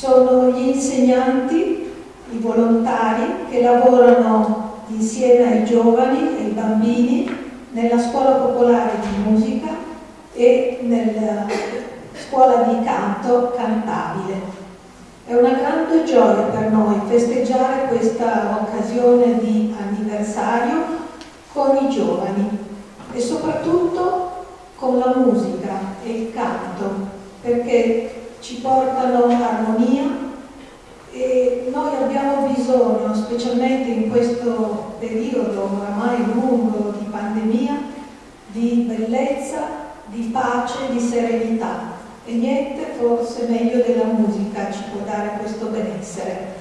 Sono gli insegnanti, i volontari che lavorano insieme ai giovani e ai bambini nella scuola popolare di musica e nella scuola di canto cantabile. È una grande gioia per noi festeggiare questa occasione di anniversario con i giovani e soprattutto con la musica e il canto perché ci portano armonia e noi abbiamo bisogno, specialmente in questo periodo oramai lungo di pandemia, di bellezza, di pace, di serenità e niente forse meglio della musica ci può dare questo benessere.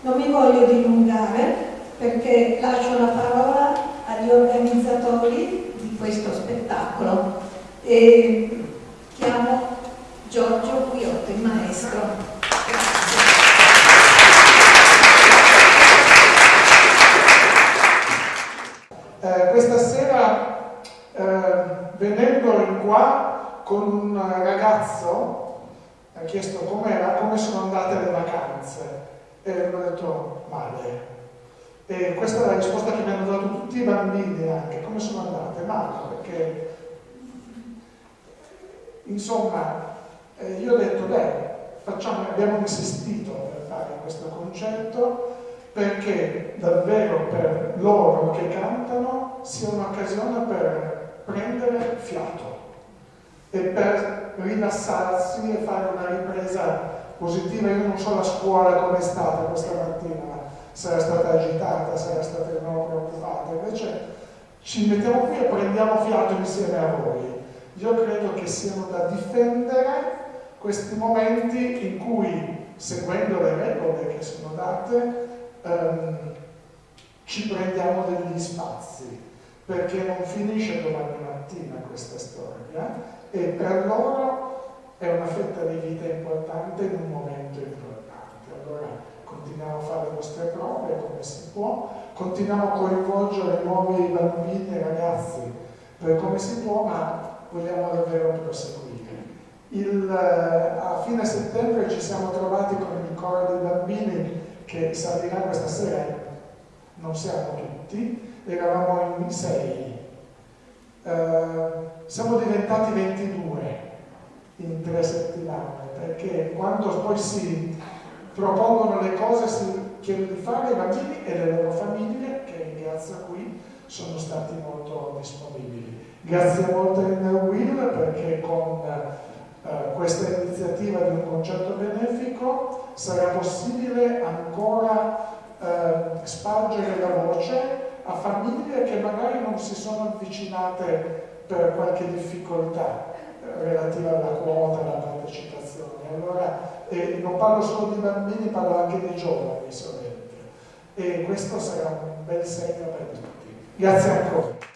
Non mi voglio dilungare perché lascio la parola agli organizzatori di questo spettacolo e chiamo Giorgio Guiotto, il maestro. Eh, questa sera eh, venendo in qua con un ragazzo, ha chiesto com'era, come sono andate le vacanze e ho detto male. E questa è la risposta che mi hanno dato tutti i bambini anche, come sono andate? Male, perché insomma eh, io ho detto beh, facciamo, abbiamo insistito per fare questo concerto perché davvero per loro che cantano sia un'occasione per prendere fiato e per rilassarsi e fare una ripresa positiva. Io non so la scuola come è stata questa mattina, se era stata agitata, se era stata no, preoccupata, invece ci mettiamo qui e prendiamo fiato insieme a voi. Io credo che siano da difendere questi momenti in cui, seguendo le regole che sono date, ehm, ci prendiamo degli spazi, perché non finisce domani mattina questa storia e per loro è una fetta di vita importante in un momento importante. Allora continuiamo a fare le nostre prove come si può, continuiamo a coinvolgere nuovi bambini e ragazzi per come si può, ma vogliamo davvero proseguire. Il, eh, a fine settembre ci siamo trovati con il coro dei bambini che salirà questa sera, non siamo tutti, eravamo in sei eh, siamo diventati 22 in tre settimane, perché quando poi si propongono le cose si chiedono di fare i bambini e le loro famiglie, che grazie a cui sono stati molto disponibili. Grazie molto a Will perché con eh, questa iniziativa di un concerto benefico sarà possibile ancora eh, spargere la voce a famiglie che magari non si sono avvicinate per qualche difficoltà eh, relativa alla quota, alla partecipazione. Allora, eh, non parlo solo di bambini, parlo anche dei giovani, solamente. E questo sarà un bel segno per tutti. Grazie ancora.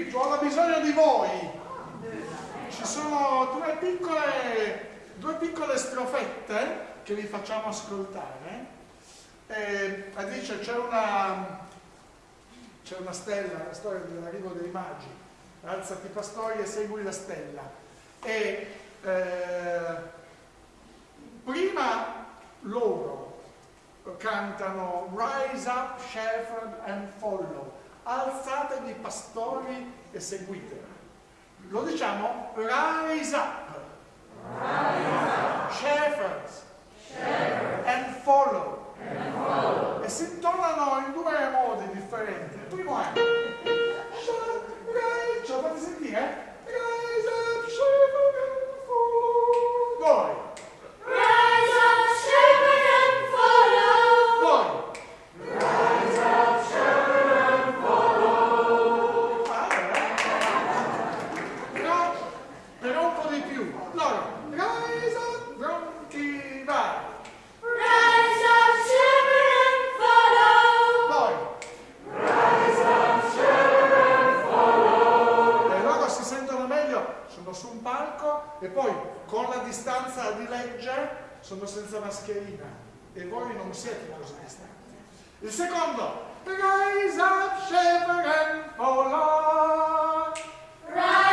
pomeriggio, ho bisogno di voi. Ci sono due piccole, due piccole strofette che vi facciamo ascoltare. Eh, e, dice c'è una, c'è una, stella, la storia dell'arrivo dei magi, alzati pastori e segui la stella. E eh, prima loro cantano Rise up, shepherd and follow alzatevi pastori e seguite. Lo diciamo rise up, rise up. shepherds, Shepherd. and follow e si intonano in due modi differenti. Il primo è ce lo fate sentire? Rise up, shepherd and follow. Voi. Distanza di legge sono senza mascherina e voi non siete così distanti. Il secondo, rise up, shepherd and follow. Rise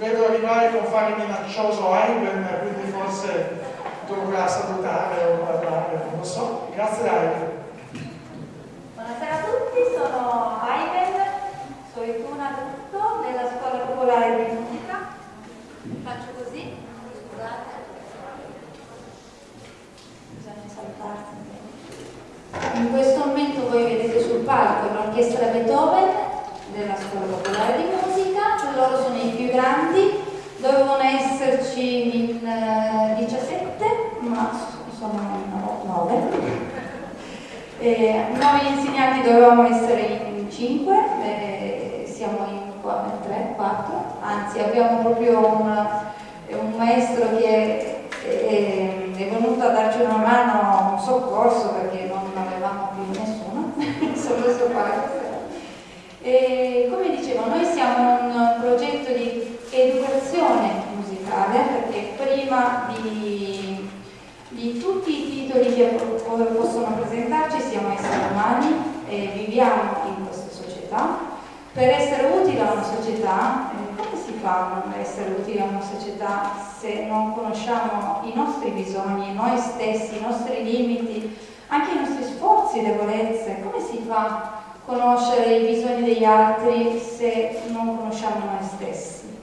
vedo arrivare con fare minaccioso Ivan, quindi forse dovrà salutare o parlare, non lo so. Grazie Aiden. Buonasera a tutti, sono Aiden, sono Tuna Tutto della Scuola Popolare di Musica. Faccio così, scusate. Bisogna saltarsi. In questo momento voi vedete sul palco l'orchestra Beethoven della Scuola Popolare di Musica, loro sono i più grandi, dovevano esserci in eh, 17, ma sono in 9. Eh, noi insegnanti dovevamo essere in 5, eh, siamo in 3, 4, anzi abbiamo proprio un, un maestro che è, è venuto a darci una mano, un soccorso perché non avevamo più nessuno, solo suo padre. E come dicevo, noi siamo un progetto di educazione musicale perché prima di, di tutti i titoli che po- possono presentarci siamo esseri umani e viviamo in questa società. Per essere utili a una società, eh, come si fa a non essere utili a una società se non conosciamo i nostri bisogni, noi stessi, i nostri limiti, anche i nostri sforzi, debolezze? Come si fa conoscere i bisogni degli altri se non conosciamo noi stessi?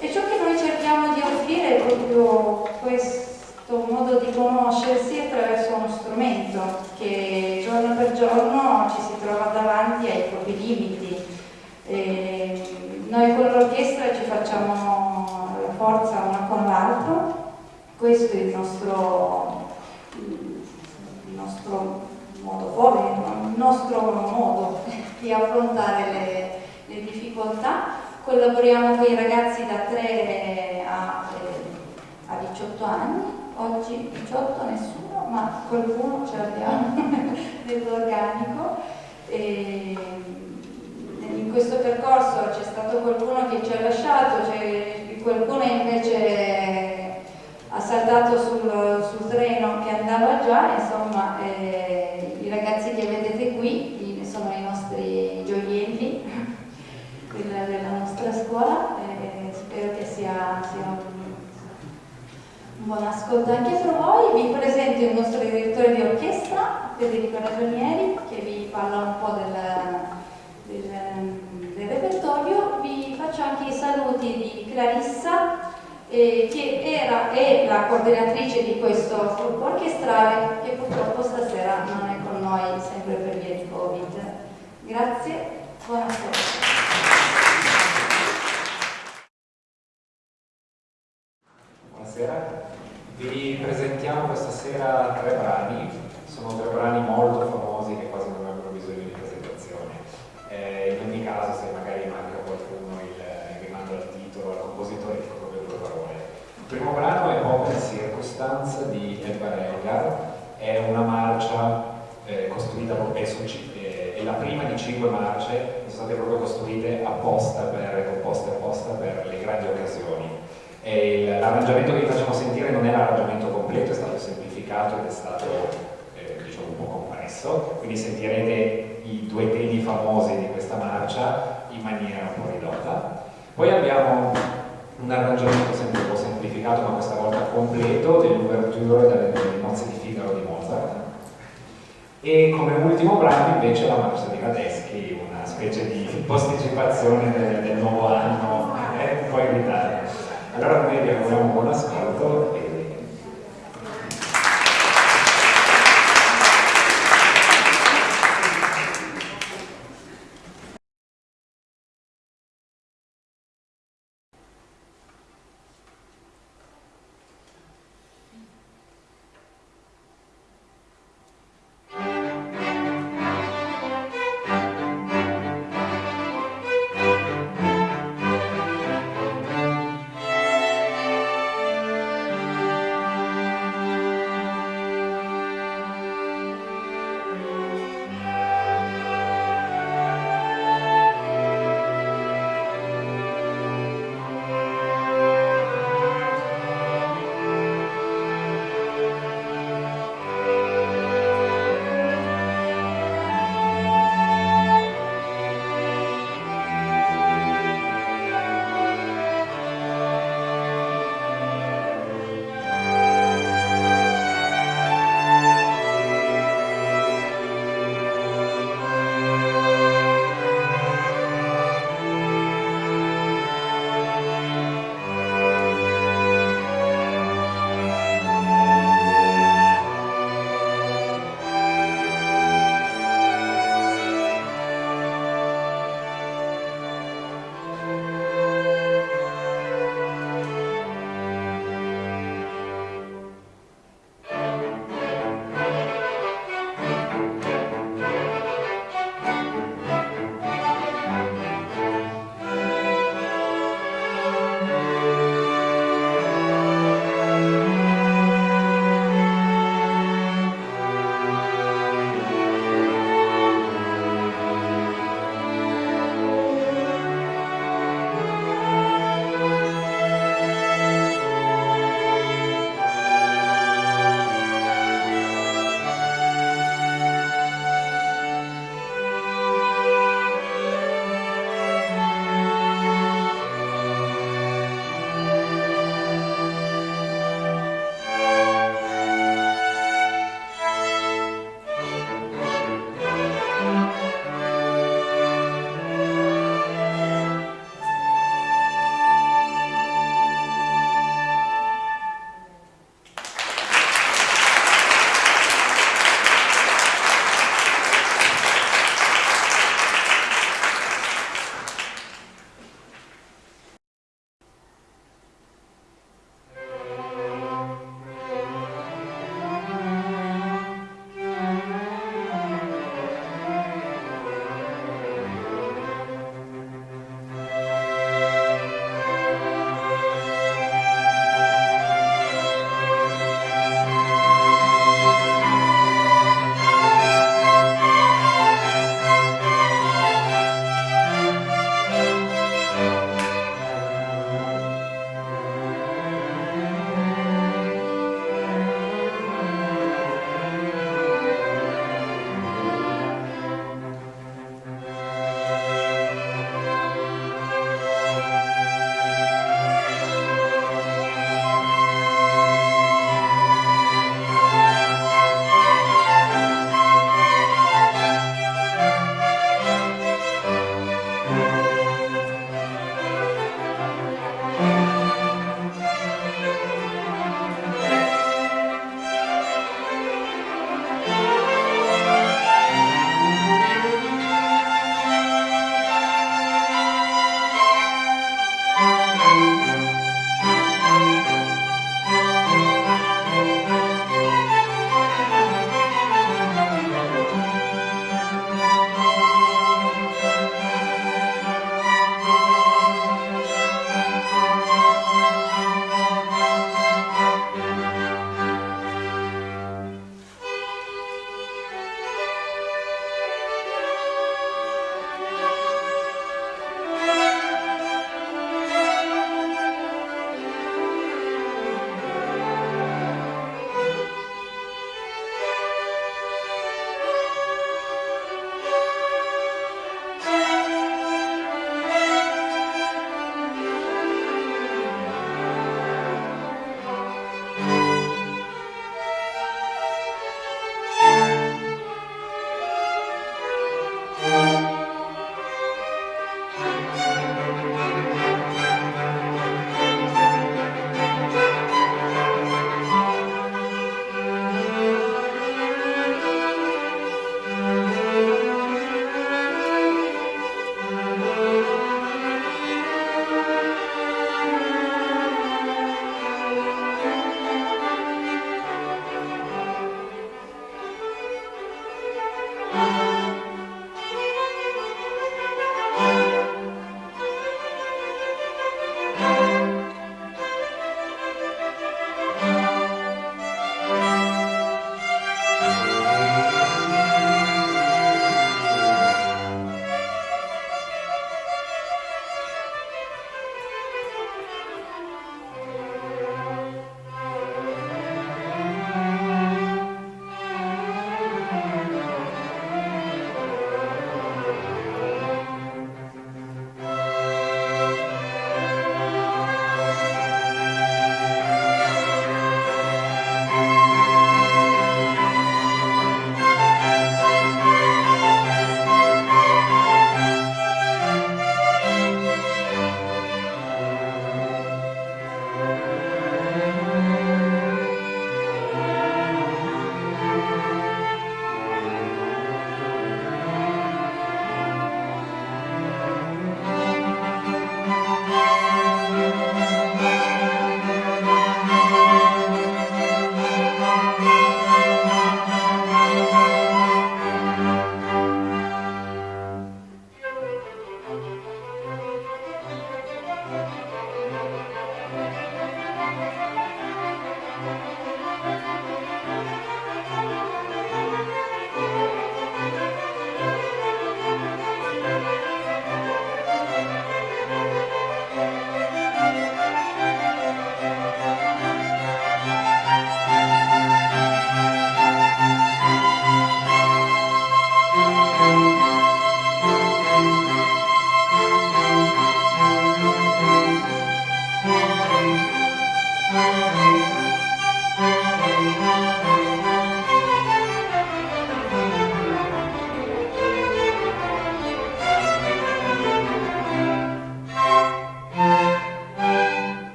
E ciò che noi cerchiamo di offrire è proprio questo modo di conoscersi attraverso uno strumento che giorno per giorno ci si trova davanti ai propri limiti. E noi con l'orchestra ci facciamo la forza una con l'altro, questo è il nostro, il nostro modo forte, il nostro modo di affrontare le, le difficoltà collaboriamo con i ragazzi da 3 a, eh, a 18 anni, oggi 18 nessuno, ma qualcuno ce l'abbiamo nell'organico. E in questo percorso c'è stato qualcuno che ci ha lasciato, qualcuno invece ha saltato sul, sul treno che andava già, insomma eh, ragazzi che vedete qui sono i nostri gioielli della, della nostra scuola e spero che sia, sia un, buon ascolto anche per voi. Vi presento il nostro direttore di orchestra, Federico Ragionieri, che vi parla un po' del, del, del repertorio. Vi faccio anche i saluti di Clarissa, eh, che era, è la coordinatrice di questo gruppo orchestrale, che purtroppo stasera non è noi sempre per via di Covid. Grazie, buonasera. Buonasera, vi presentiamo questa sera tre brani, sono tre brani molto famosi che quasi non avrebbero bisogno di presentazione. Eh, in ogni caso se magari manca qualcuno il, rimando al titolo, al compositore, dico proprio due parole. Il primo brano è Open Circumstance di Edgar Elgar, è una marcia su eh, è la prima di cinque marce sono state proprio costruite apposta per, composte apposta per le grandi occasioni l'arrangiamento che vi facciamo sentire non è l'arrangiamento completo, è stato semplificato ed è stato eh, diciamo un po' compresso, quindi sentirete i due temi famosi di questa marcia in maniera un po' ridotta. Poi abbiamo un arrangiamento sempre un po' semplificato, ma questa volta completo, dell'ouverture delle nozze di Figaro di Mozart. E come ultimo brano invece la marcia di Radeschi, una specie di posticipazione del, del nuovo anno, eh, un in ritardo. Allora noi vi auguriamo buon ascolto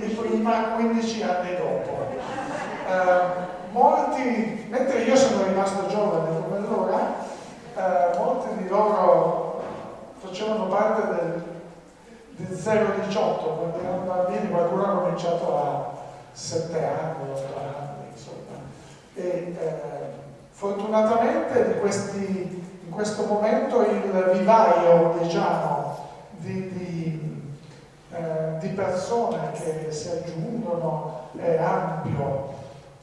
bambini di prima 15 anni dopo. Eh, molti, mentre io sono rimasto giovane come loro, eh, molti di loro facevano parte del, del 018, quando erano bambini, qualcuno ha cominciato a 7 anni, 8 anni, insomma. E, eh, fortunatamente questi in questo momento il vivaio diciamo, di, di, eh, di, persone che si aggiungono è ampio.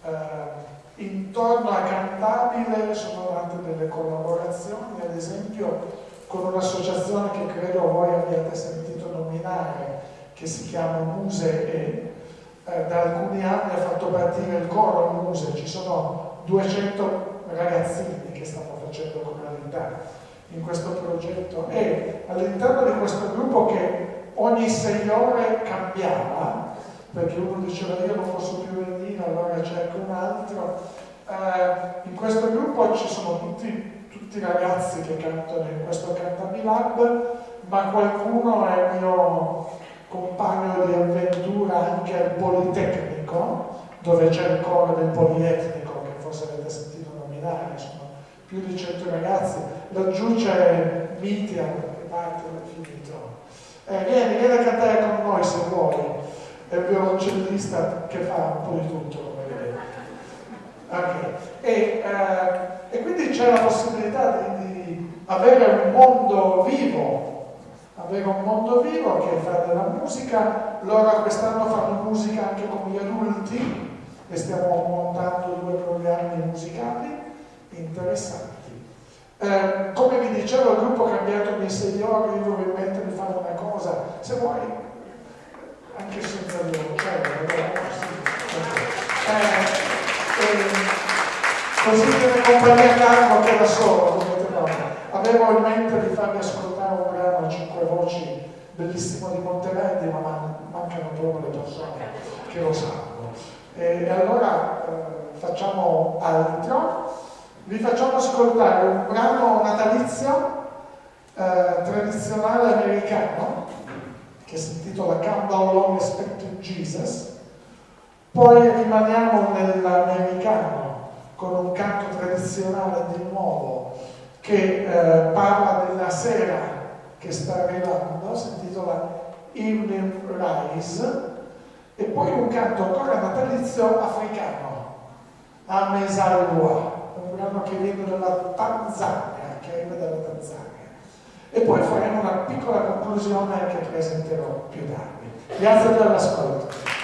Eh, intorno a Cantabile sono nate delle collaborazioni, ad esempio con un'associazione che credo voi abbiate sentito nominare, che si chiama Muse e. Eh, da alcuni anni ha fatto partire il coro Muse, ci sono 200 ragazzini che stanno facendo coralità in questo progetto. E all'interno di questo gruppo che ogni sei ore cambiava, perché uno diceva io non posso più venire, allora cerco un altro, eh, in questo gruppo ci sono tutti, tutti ragazzi che cantano in questo Cantami Lab, ma qualcuno è mio compagno di avventura anche al Politecnico, dove c'è il coro del Polietnico, che forse avete sentito nominare, sono più di 100 ragazzi, laggiù c'è Mitian, che parte. Eh, vieni, vieni a cantare con noi se vuoi, è il violoncellista che fa un po' di tutto, come vedete. Okay. E, eh, e, quindi c'è la possibilità di, di avere un mondo vivo avere un mondo vivo che fa della musica, loro quest'anno fanno musica anche con gli adulti e stiamo montando due programmi musicali interessanti. Eh, come vi dicevo, il gruppo cambiato di signori, io avevo in mente di fare una cosa, se vuoi, anche senza violoncello, eh, eh, così viene compagnia calma anche da solo, avevo in mente di farvi ascoltare un brano a cinque voci bellissimo di Monteverdi, ma mancano proprio le persone che lo sanno. E, allora eh, facciamo altro vi facciamo ascoltare un brano natalizio eh, tradizionale americano che si intitola Come Down Long Expected Jesus, poi rimaniamo nell'americano con un canto tradizionale di nuovo che eh, parla della sera che sta arrivando, si intitola Evening Rise, e poi un canto ancora natalizio africano, Amesalua, brano che viene dalla Tanzania, che arriva dalla Tanzania. E poi faremo una piccola conclusione che presenterò più tardi. Grazie per l'ascolto.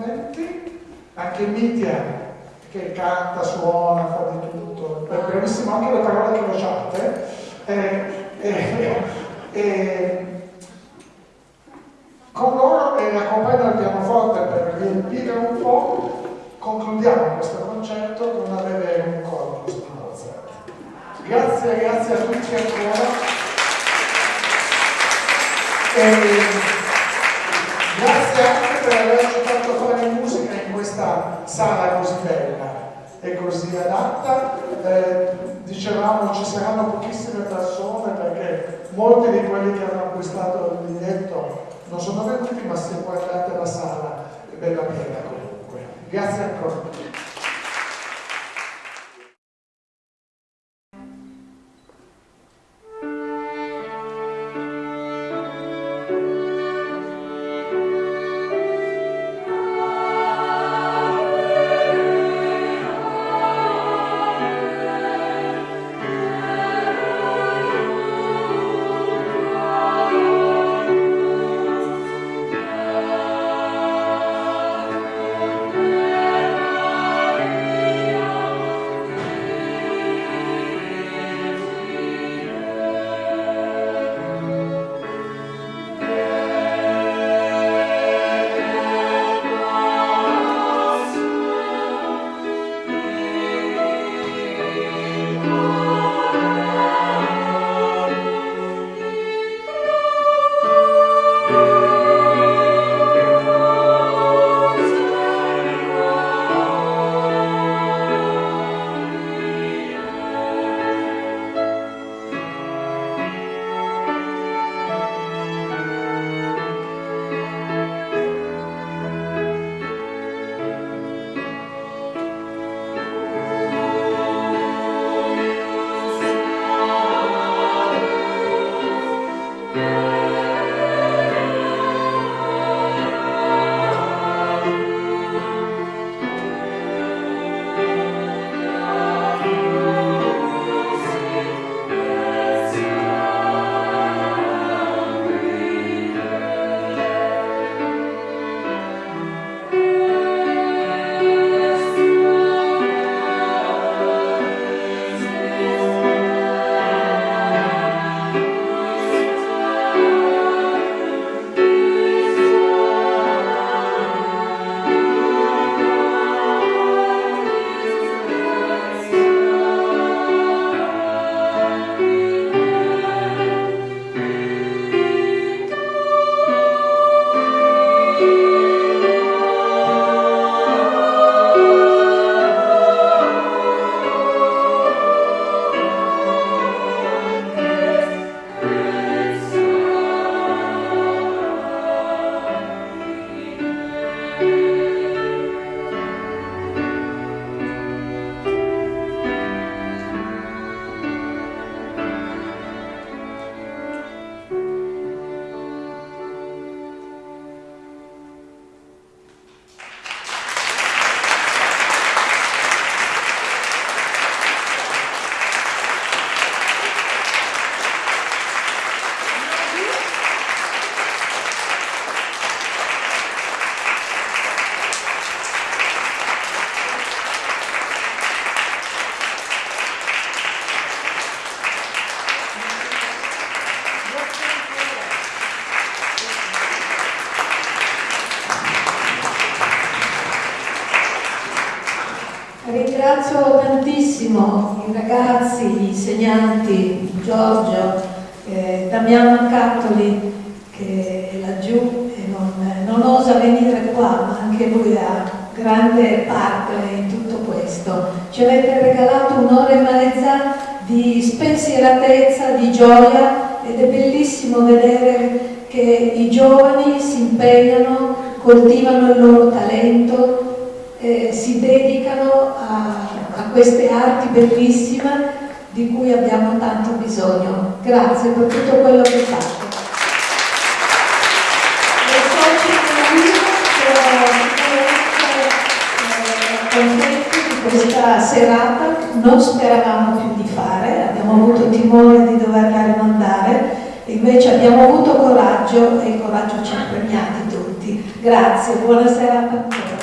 Strumenti, anche Mitya che canta, suona, fa di tutto, è bravissimo anche le parole crociate. Eh, eh, eh, con loro e accompagno il pianoforte per riempire un po', concludiamo questo concerto con avere un coro di Mozart. Grazie, grazie a tutti ancora. E grazie anche per averci fare musica in questa sala così bella e così adatta. Eh, dicevamo ci saranno pochissime persone perché molti di quelli che hanno acquistato il biglietto non sono venuti, ma se guardate la sala è bella piena comunque. Grazie ancora. ragazzi, gli insegnanti Giorgio coraggio e il coraggio ci ha premiati tutti. Grazie, buonasera a tutti.